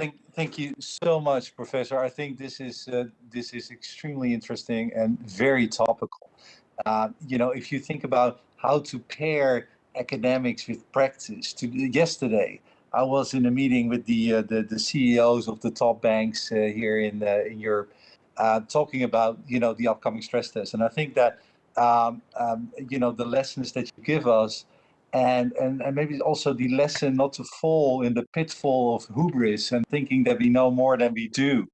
Thank, thank you so much, Professor. I think this is uh, this is extremely interesting and very topical. Uh, you know, if you think about how to pair academics with practice. To yesterday, I was in a meeting with the uh, the, the, CEOs of the top banks uh, here in uh, in Europe, uh, talking about you know the upcoming stress test, and I think that um, um, you know the lessons that you give us and, and, and maybe also the lesson not to fall in the pitfall of hubris and thinking that we know more than we do.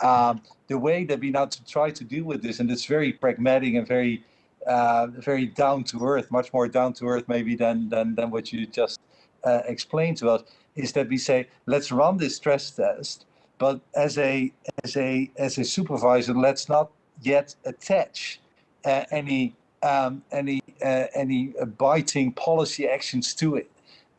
Um, the way that we now to try to deal with this, and it's very pragmatic and very, uh, very down to earth, much more down to earth maybe than than than what you just uh, explained to us, is that we say let's run this stress test, but as a as a as a supervisor, let's not yet attach uh, any um, any uh, any uh, biting policy actions to it.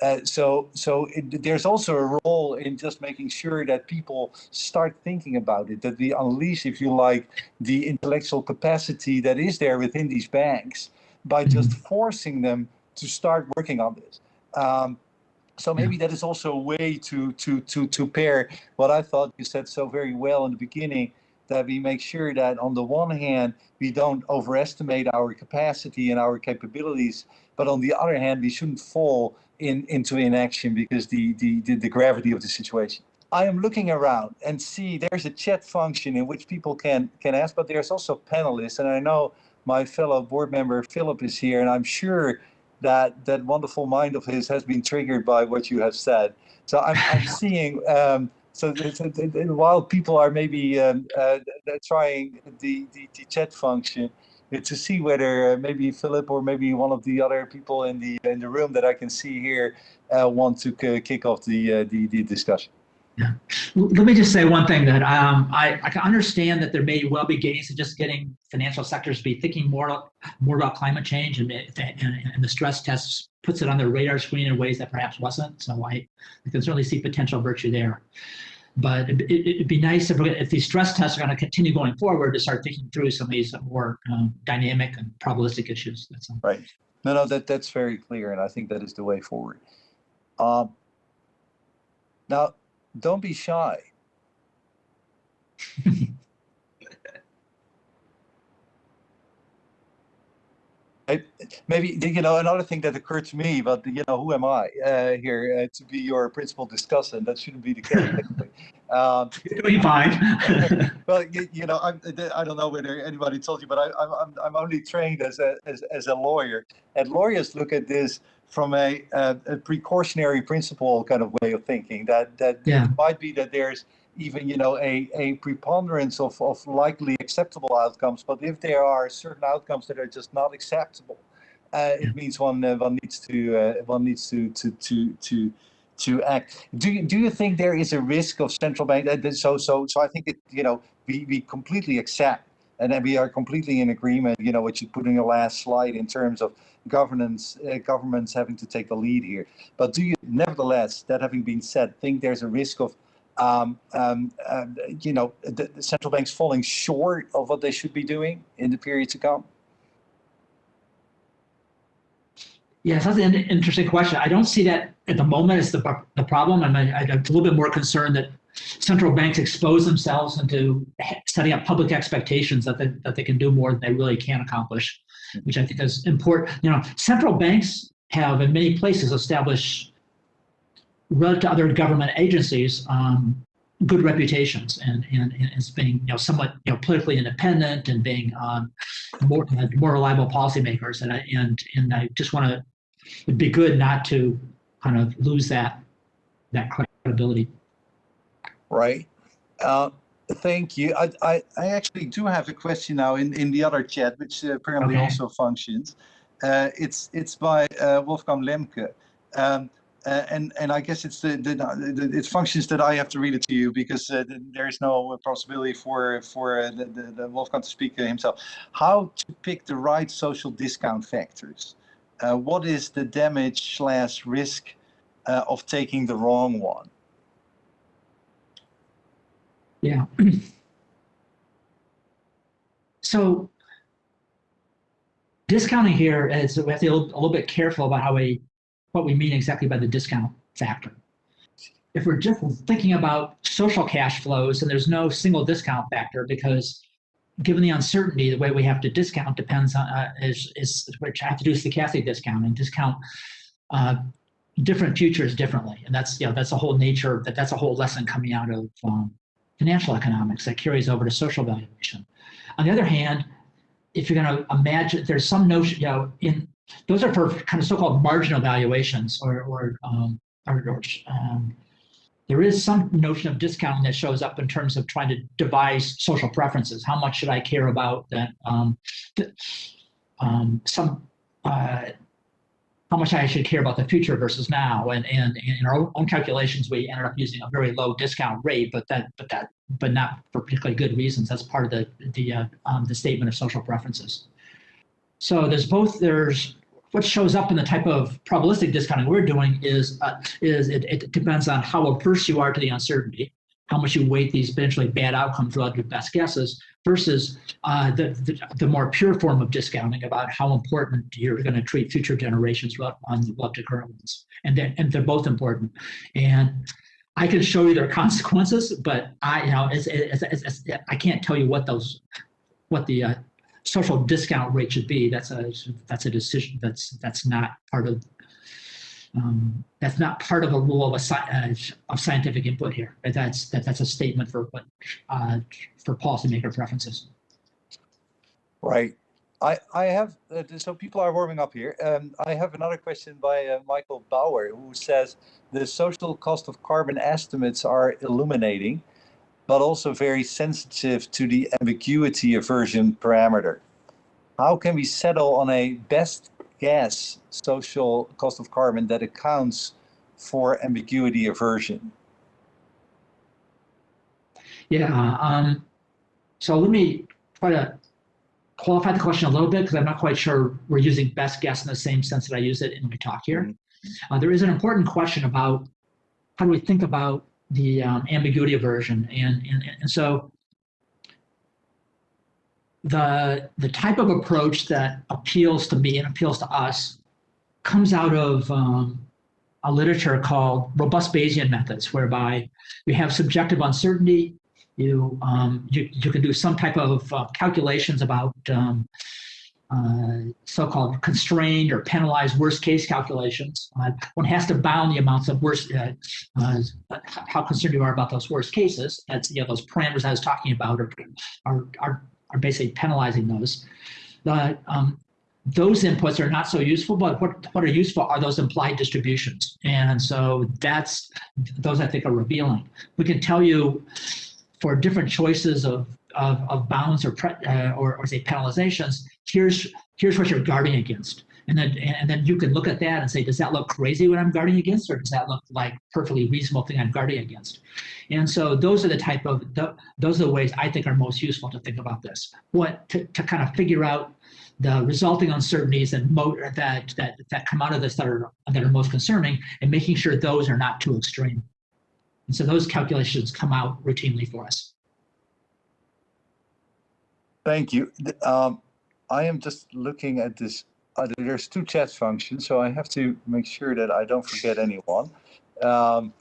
Uh, so so it, there's also a role in just making sure that people start thinking about it, that we unleash, if you like, the intellectual capacity that is there within these banks by just mm-hmm. forcing them to start working on this. Um, so maybe that is also a way to to to to pair what I thought you said so very well in the beginning that we make sure that on the one hand, we don't overestimate our capacity and our capabilities, but on the other hand, we shouldn't fall in, into inaction because the, the, the, the gravity of the situation. I am looking around and see there's a chat function in which people can, can ask, but there's also panelists. And I know my fellow board member, Philip, is here, and I'm sure that that wonderful mind of his has been triggered by what you have said. So I'm, I'm seeing um, so while people are maybe um, uh, trying the, the, the, chat function to see whether uh, maybe Philip or maybe one of the other people in the in the room that I can see here uh, want to kick off the, uh, the, the discussion. Yeah. Let me just say one thing that um, I, I can understand that there may well be gains in just getting financial sectors to be thinking more more about climate change and, and, and the stress test puts it on their radar screen in ways that perhaps wasn't. So I, I can certainly see potential virtue there. But it, would it, be nice if, if these stress tests are going to continue going forward to start thinking through some of these more um, dynamic and probabilistic issues. That's all. right. No, no, that that's very clear, and I think that is the way forward. Um, now, don't be shy. maybe you know another thing that occurred to me, but you know who am I uh, here uh, to be your principal discussant? That shouldn't be the case. um, Doing fine. well, you, you, know, I'm, I don't know whether anybody told you, but I, am I'm, I'm only trained as a as, as a lawyer, and lawyers look at this from a, a, a precautionary principle kind of way of thinking. That that yeah. it might be that there's even you know a, a preponderance of, of likely acceptable outcomes but if there are certain outcomes that are just not acceptable uh, it means one uh, one needs to uh, one needs to to to to to act do you do you think there is a risk of central bank uh, so so so i think it you know we we completely accept and then we are completely in agreement you know what you put in your last slide in terms of governance uh, governments having to take the lead here but do you nevertheless that having been said think there's a risk of um, um, uh, you know, the, the, central banks falling short of what they should be doing in the period to come? Yes, that's an interesting question. I don't see that at the moment as the, the problem. I'm, I'm a little bit more concerned that central banks expose themselves into setting up public expectations that they, that they can do more than they really can accomplish, which I think is important. You know, central banks have in many places established relative to other government agencies, um, good reputations and, and, and as being you know somewhat you know politically independent and being um, more uh, more reliable policymakers and I, and and I just want to it'd be good not to kind of lose that that credibility. Right. Uh, thank you. I, I, I actually do have a question now in in the other chat, which apparently okay. also functions. Uh, it's it's by uh, Wolfgang Lemke. Um, uh, and and I guess it's the, the, the, it functions that I have to read it to you because uh, there is no possibility for for uh, the, the, the, Wolfgang to speak himself. How to pick the right social discount factors? Uh, what is the damage slash risk uh, of taking the wrong one? Yeah. so discounting here is we have to be a little, a little bit careful about how we what we mean exactly by the discount factor. if we're just thinking about social cash flows and there's no single discount factor because given the uncertainty, the way we have to discount depends on, uh, is, is, which I have to do stochastic discount and discount uh, different futures differently. And that's, you know, that's a whole nature, that that's a whole lesson coming out of um, financial economics that carries over to social valuation. On the other hand, if you're going to imagine, there's some notion, you know, in those are for kind of so-called marginal valuations or, or, um, or, or um, there is some notion of discounting that shows up in terms of trying to devise social preferences. How much should I care about that? Um, um, some uh, how much I should care about the future versus now. And, and, and in our own calculations, we ended up using a very low discount rate, but that but that but not for particularly good reasons. That's part of the the uh, um, the statement of social preferences. So there's both there's what shows up in the type of probabilistic discounting we're doing is uh, is it, it depends on how averse you are to the uncertainty, how much you weight these potentially bad outcomes relative to best guesses, versus uh, the, the, the more pure form of discounting about how important you're going to treat future generations on relative to current ones, and they're, and they're both important. And I can show you their consequences, but I you know it's, it's, it's, I can't tell you what those what the uh, social discount rate should be. That's a that's a decision that's that's not part of um, that's not part of a rule of a uh, of scientific input here. That's that that's a statement for what uh, for policymaker preferences. Right. I, I have, uh, so people are warming up here. Um, I have another question by uh, Michael Bauer, who says the social cost of carbon estimates are illuminating, but also very sensitive to the ambiguity aversion parameter. How can we settle on a best guess social cost of carbon that accounts for ambiguity aversion? Yeah, um, so let me try to qualify the question a little bit because I'm not quite sure we're using best guess in the same sense that I use it in my talk here. Mm -hmm. uh, there is an important question about how do we think about the um, ambiguity aversion, and, and and so the the type of approach that appeals to me and appeals to us comes out of um, a literature called robust Bayesian methods, whereby you have subjective uncertainty you, um, you, you can do some type of uh, calculations about um, uh, so-called constrained or penalized worst case calculations. Uh, one has to bound the amounts of worst, uh, uh, how concerned you are about those worst cases. That's, you know, those parameters I was talking about are, are, are, are basically penalizing those. The, um, those inputs are not so useful, but what, what are useful are those implied distributions. And so that's, those I think are revealing. We can tell you for different choices of, of, of bounds or, uh, or, or say penalizations, here's, here's what you're guarding against. And then, and then you can look at that and say, does that look crazy what I'm guarding against, or does that look like perfectly reasonable thing I'm guarding against? And so those are the type of, those are the ways I think are most useful to think about this. What, to, to kind of figure out the resulting uncertainties and that, that, that come out of this that are, that are most concerning and making sure those are not too extreme. And so those calculations come out routinely for us. Thank you. Um, I am just looking at this. Uh, there's two chat functions, so I have to make sure that I don't forget anyone. Um,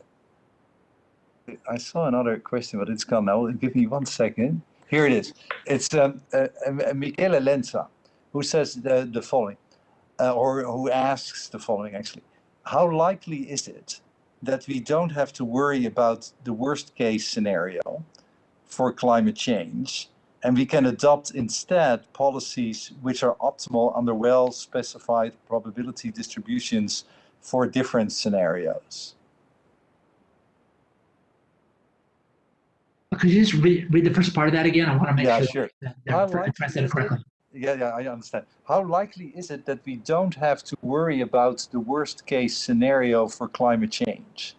I saw another question, but it's gone now. Give me one second. Here it is. It's um, uh, uh, Michele Lenza, who says the, the following, uh, or who asks the following actually. How likely is it that we don't have to worry about the worst case scenario for climate change and we can adopt instead policies which are optimal under well specified probability distributions for different scenarios. Could you just read, read the first part of that again? I want to make yeah, sure, sure. that, that I correctly yeah, yeah, I understand. How likely is it that we don't have to worry about the worst case scenario for climate change?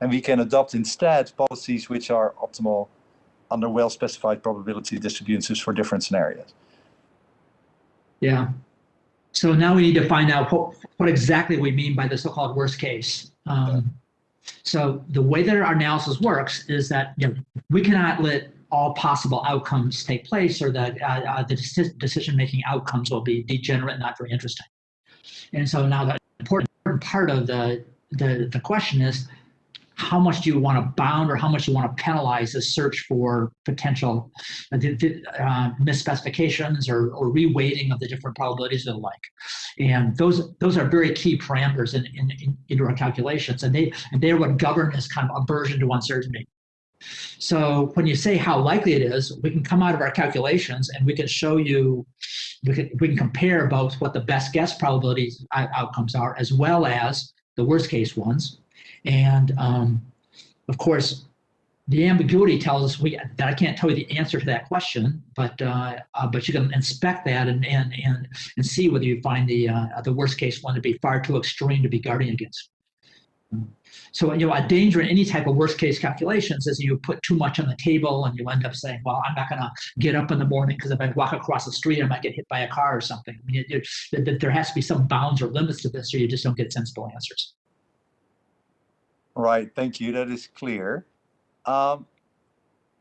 And we can adopt instead policies which are optimal under well-specified probability distributions for different scenarios. Yeah. So now we need to find out what, what exactly we mean by the so-called worst case. Um. So the way that our analysis works is that you know, we cannot let all possible outcomes take place or that uh, uh, the decision-making outcomes will be degenerate, not very interesting. And so now the important part of the, the, the question is, how much do you want to bound or how much you want to penalize the search for potential uh, uh, misspecifications or, or reweighting of the different probabilities and the like. And those those are very key parameters in, in, in, into our calculations, and they and they're what govern this kind of aversion to uncertainty. So when you say how likely it is, we can come out of our calculations and we can show you, we can, we can compare both what the best guess probabilities outcomes are as well as the worst case ones. And um, of course, the ambiguity tells us we that I can't tell you the answer to that question, but uh, uh, but you can inspect that and and and and see whether you find the uh, the worst case one to be far too extreme to be guarding against. So you know a danger in any type of worst case calculations is you put too much on the table and you end up saying, well, I'm not going to get up in the morning because if I walk across the street, I might get hit by a car or something. I mean, it, it, there has to be some bounds or limits to this, or you just don't get sensible answers. Right, thank you. That is clear. Um,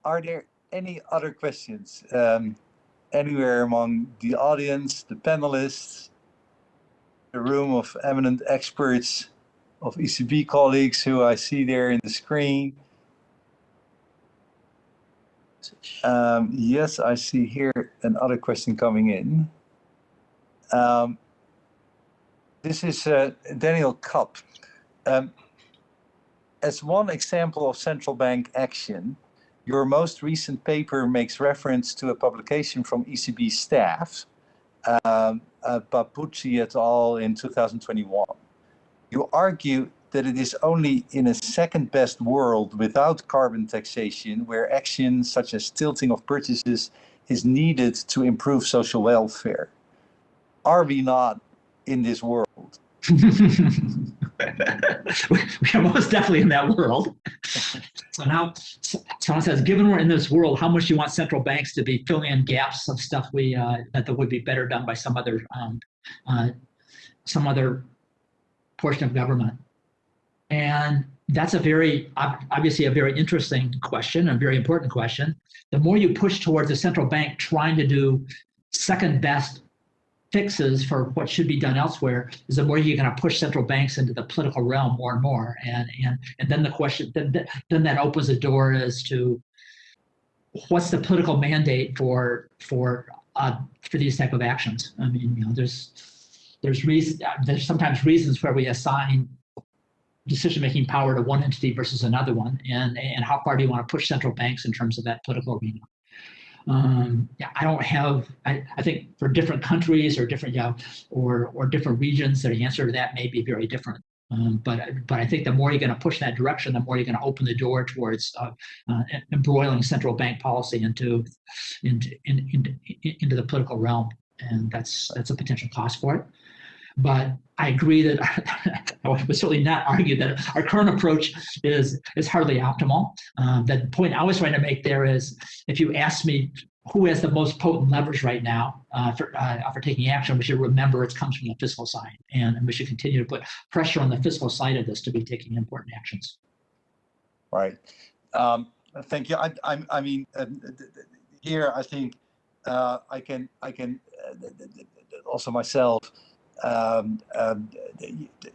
are there any other questions um, anywhere among the audience, the panelists, the room of eminent experts, of ECB colleagues who I see there in the screen? Um, yes, I see here another question coming in. Um, this is uh, Daniel Kapp. Um, as one example of central bank action, your most recent paper makes reference to a publication from ECB staff, um, uh, Papoutsi et al. in 2021. You argue that it is only in a second best world without carbon taxation where action such as tilting of purchases is needed to improve social welfare. Are we not in this world? we are most definitely in that world. so now someone says, given we're in this world, how much do you want central banks to be filling in gaps of stuff we uh, that would be better done by some other um, uh, some other portion of government? And that's a very obviously a very interesting question, a very important question. The more you push towards a central bank trying to do second best fixes for what should be done elsewhere is the more you're going to push central banks into the political realm more and more. And and and then the question then then that opens the door as to what's the political mandate for for uh, for these type of actions. I mean you know there's there's reason there's sometimes reasons where we assign decision making power to one entity versus another one. And and how far do you want to push central banks in terms of that political arena um, yeah, I don't have, I, I think for different countries or different, yeah, or, or different regions, the answer to that may be very different. Um, but but I think the more you're going to push that direction, the more you're going to open the door towards uh, uh, embroiling central bank policy into into in, into into the political realm, and that's that's a potential cost for it. But I agree that I would certainly not argue that our current approach is is hardly optimal. Um, the point I was trying to make there is, if you ask me who has the most potent leverage right now uh, for uh, for taking action, we should remember it comes from the fiscal side, and, we should continue to put pressure on the fiscal side of this to be taking important actions. Right. Um, thank you. I, I, I mean, uh, here I think uh, I can I can uh, also myself um, um,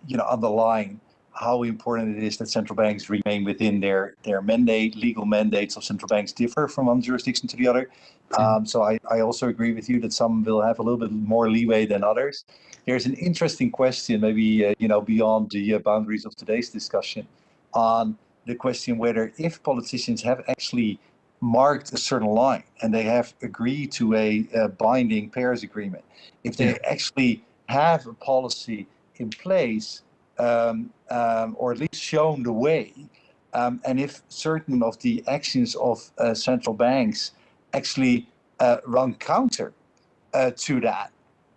you know, underline how important it is that central banks remain within their their mandate. Legal mandates of central banks differ from one jurisdiction to the other. Um, so I, I also agree with you that some will have a little bit more leeway than others. There's an interesting question, maybe uh, you know beyond the uh, boundaries of today's discussion, on the question whether if politicians have actually marked a certain line and they have agreed to a, a binding Paris agreement, if they yeah. actually have a policy in place um, um, or at least shown the way. Um, and if certain of the actions of uh, central banks actually uh, run counter uh, to that,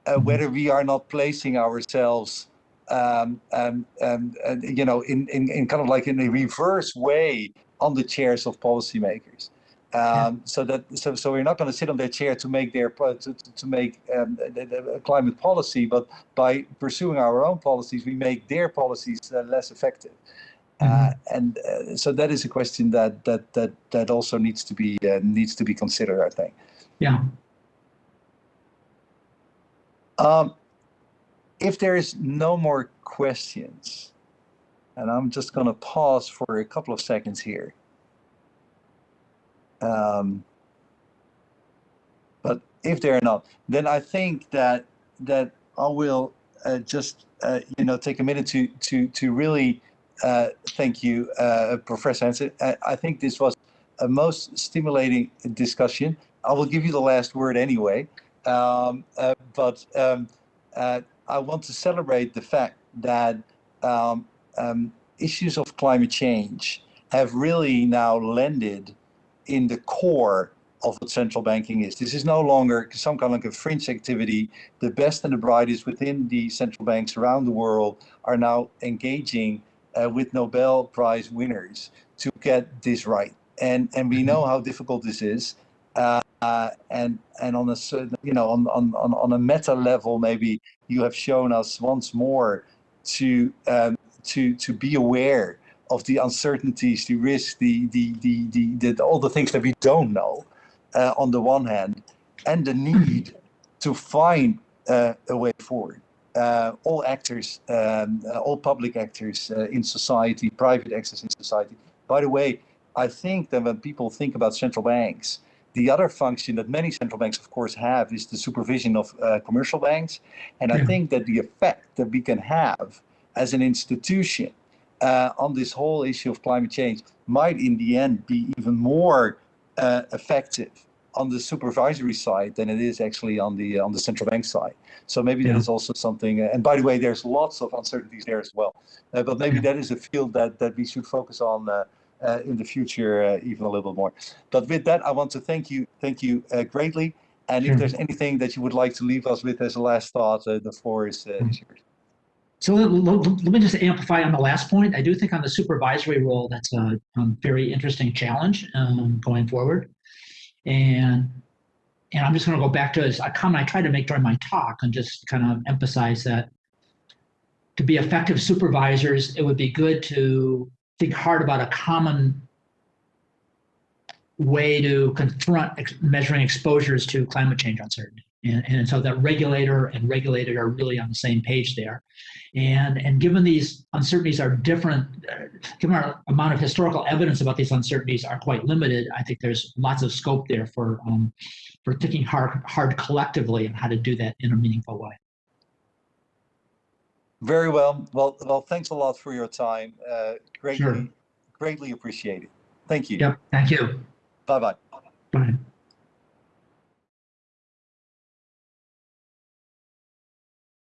uh, mm-hmm. whether we are not placing ourselves, um, um, um, you know, in, in, in kind of like in a reverse way on the chairs of policymakers. Um, so that so so we're not going to sit on their chair to make their to, to make um, the, the climate policy, but by pursuing our own policies, we make their policies uh, less effective. Mm -hmm. uh, and uh, so that is a question that that that that also needs to be uh, needs to be considered. I think. Yeah. Um, if there is no more questions, And I'm just going to pause for a couple of seconds here. Um, but if they're not, then I think that that I will uh, just uh, you know take a minute to to to really uh, thank you, uh, Professor Hansen. I, think this was a most stimulating discussion. I will give you the last word anyway, um, uh, but um, uh, I want to celebrate the fact that um, um, issues of climate change have really now landed in the core of what central banking is. This is no longer some kind of like a fringe activity. The best and the brightest within the central banks around the world are now engaging uh, with Nobel Prize winners to get this right. And and we know how difficult this is. Uh, uh, and and on a certain, you know, on, on, on, on a meta level, maybe you have shown us once more to um, to to be aware of the uncertainties, the risks, the the the the, the all the things that we don't know uh, on the one hand, and the need to find uh, a way forward. Uh, all actors, um, uh, all public actors uh, in society, private actors in society. By the way, I think that when people think about central banks, the other function that many central banks, of course, have is the supervision of uh, commercial banks. And I Yeah. think that the effect that we can have as an institution uh, on this whole issue of climate change might in the end be even more uh, effective on the supervisory side than it is actually on the on the central bank side. So maybe that Yeah. is also something. uh, and by the way, there's lots of uncertainties there as well. Uh, but maybe Yeah. that is a field that that we should focus on uh, uh, in the future uh, even a little bit more. But with that, I want to thank you, thank you uh, greatly. And Sure. if there's anything that you would like to leave us with as a last thought, uh, the floor is, uh, is yours. So let, me just amplify on the last point. I do think on the supervisory role, that's a um, very interesting challenge um, going forward. And and I'm just going to go back to a comment I tried to make during my talk and just kind of emphasize that to be effective supervisors, it would be good to think hard about a common way to confront ex- measuring exposures to climate change uncertainty. And, and so that regulator and regulated are really on the same page there. And, and given these uncertainties are different, uh, given our amount of historical evidence about these uncertainties are quite limited, I think there's lots of scope there for, um, for thinking hard, hard collectively on how to do that in a meaningful way. Very well. Well, well, thanks a lot for your time. Uh, greatly, Sure. greatly appreciated. Thank you. Yep, thank you. Bye bye. Bye.